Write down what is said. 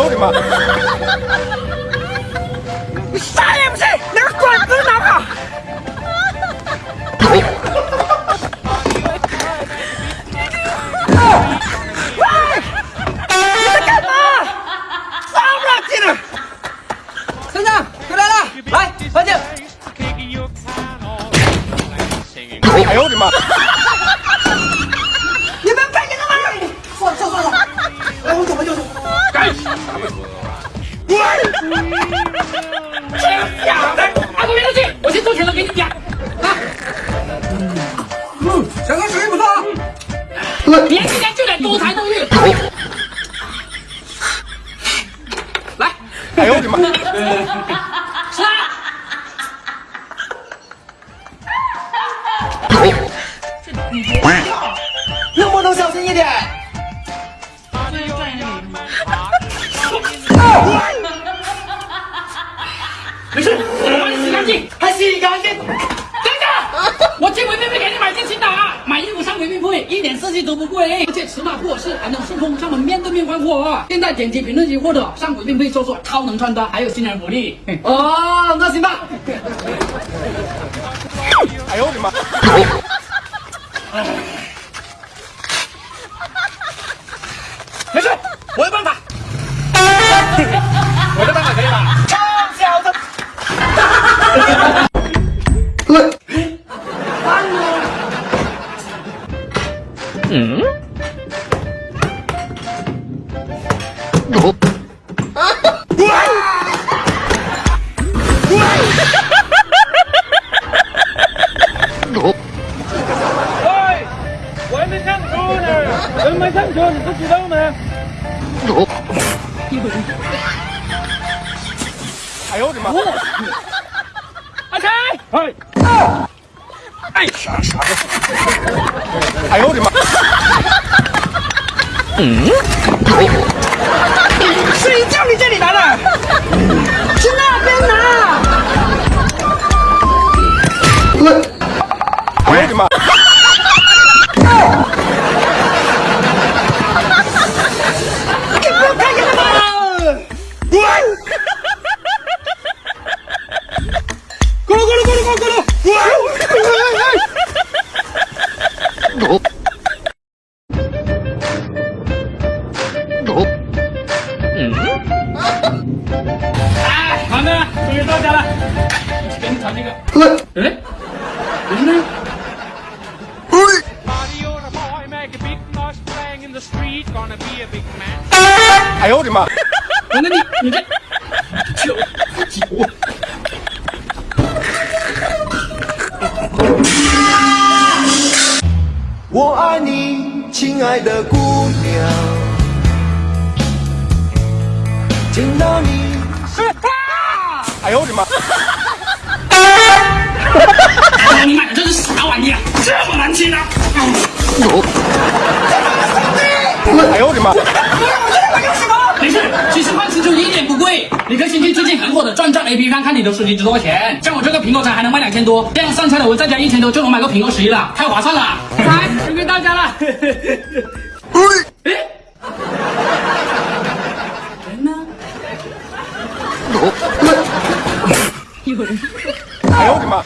呦我的妈！你啥也不是，连个管子都拿不好。喂，你在干嘛？脏不拉几的！村长，回来了，来喝酒。哎呦我的妈！这小子，拿过来东西，我先收钱了，给你点。啊。嗯，小哥手艺不错啊。别今天就得多才多艺。来，哎呦我的妈！吃啊！能不能小心一点？没事，我帮你洗干净，还洗干净。等等，我去唯品会给你买件新的啊！买衣服上唯品会，一点设计都不贵，而且尺码不合适还能顺丰上门面对面换货。现在点击评论区或者上唯品会搜索“超能穿搭”，还有新人福利。哦，那行吧。哎呦我的妈！没事，我还没上车呢，人没上车，你不知道吗？哎呦我的妈！阿才，哎，哎啥啥？哎呦我的妈！谁叫你这里来了？去那边拿。哎呦我的妈！你不要看见了吗？咕噜咕噜咕噜咕噜咕噜！哎，终于到家了。给你尝这个。哎。哎呦我的妈！那你你这酒酒，我爱你，亲爱的姑娘。哎呦我的妈！哎你买的这是啥玩意啊？这么难听啊！哎呦我的妈！没事，其实换星球一点不贵。你可以先去最近很火的转转 APP 看看你的手机值多少钱。像我这个苹果才还能卖两千多，这样上菜的我再加一千多就能买个苹果十一了，太划算了。来，送给大家了。哎呦我的妈！